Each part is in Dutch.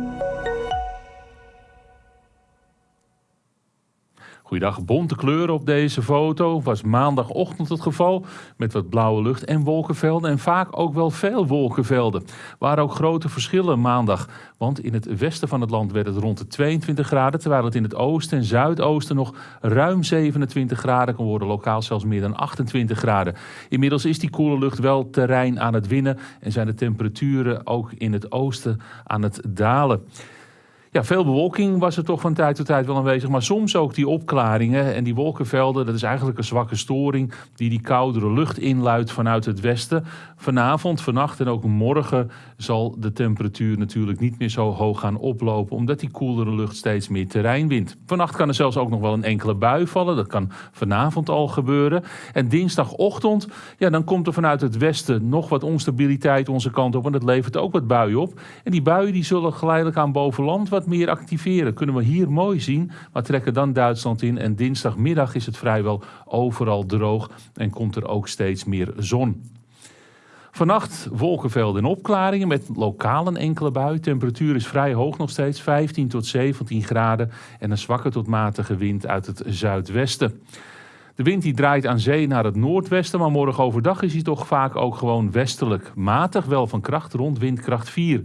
Thank you. Goeiedag, bonte kleuren op deze foto. Was maandagochtend het geval met wat blauwe lucht en wolkenvelden en vaak ook wel veel wolkenvelden. Waren ook grote verschillen maandag, want in het westen van het land werd het rond de 22 graden, terwijl het in het oosten en zuidoosten nog ruim 27 graden kan worden, lokaal zelfs meer dan 28 graden. Inmiddels is die koele lucht wel terrein aan het winnen en zijn de temperaturen ook in het oosten aan het dalen. Ja, veel bewolking was er toch van tijd tot tijd wel aanwezig. Maar soms ook die opklaringen en die wolkenvelden. Dat is eigenlijk een zwakke storing die die koudere lucht inluidt vanuit het westen. Vanavond, vannacht en ook morgen zal de temperatuur natuurlijk niet meer zo hoog gaan oplopen. Omdat die koelere lucht steeds meer terrein wint. Vannacht kan er zelfs ook nog wel een enkele bui vallen. Dat kan vanavond al gebeuren. En dinsdagochtend, ja, dan komt er vanuit het westen nog wat onstabiliteit onze kant op. En dat levert ook wat buien op. En die buien die zullen geleidelijk aan bovenland meer activeren. Kunnen we hier mooi zien, maar trekken dan Duitsland in. En dinsdagmiddag is het vrijwel overal droog en komt er ook steeds meer zon. Vannacht wolkenvelden en opklaringen met lokaal een enkele bui. Temperatuur is vrij hoog nog steeds, 15 tot 17 graden. En een zwakke tot matige wind uit het zuidwesten. De wind die draait aan zee naar het noordwesten, maar morgen overdag is hij toch vaak ook gewoon westelijk. Matig wel van kracht rond windkracht 4.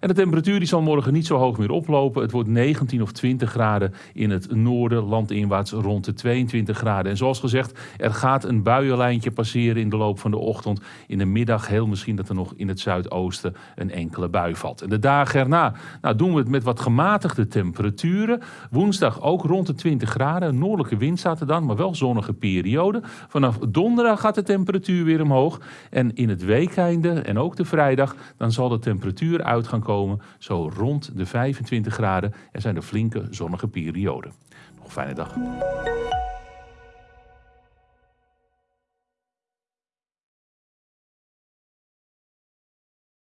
En de temperatuur die zal morgen niet zo hoog meer oplopen. Het wordt 19 of 20 graden in het noorden, landinwaarts rond de 22 graden. En zoals gezegd, er gaat een buienlijntje passeren in de loop van de ochtend. In de middag heel misschien dat er nog in het zuidoosten een enkele bui valt. En de dagen erna nou, doen we het met wat gematigde temperaturen. Woensdag ook rond de 20 graden. Noordelijke wind staat er dan, maar wel zonnige periode. Vanaf donderdag gaat de temperatuur weer omhoog. En in het weekeinde en ook de vrijdag, dan zal de temperatuur uit gaan komen, zo rond de 25 graden. Er zijn er flinke zonnige perioden. Nog een fijne dag.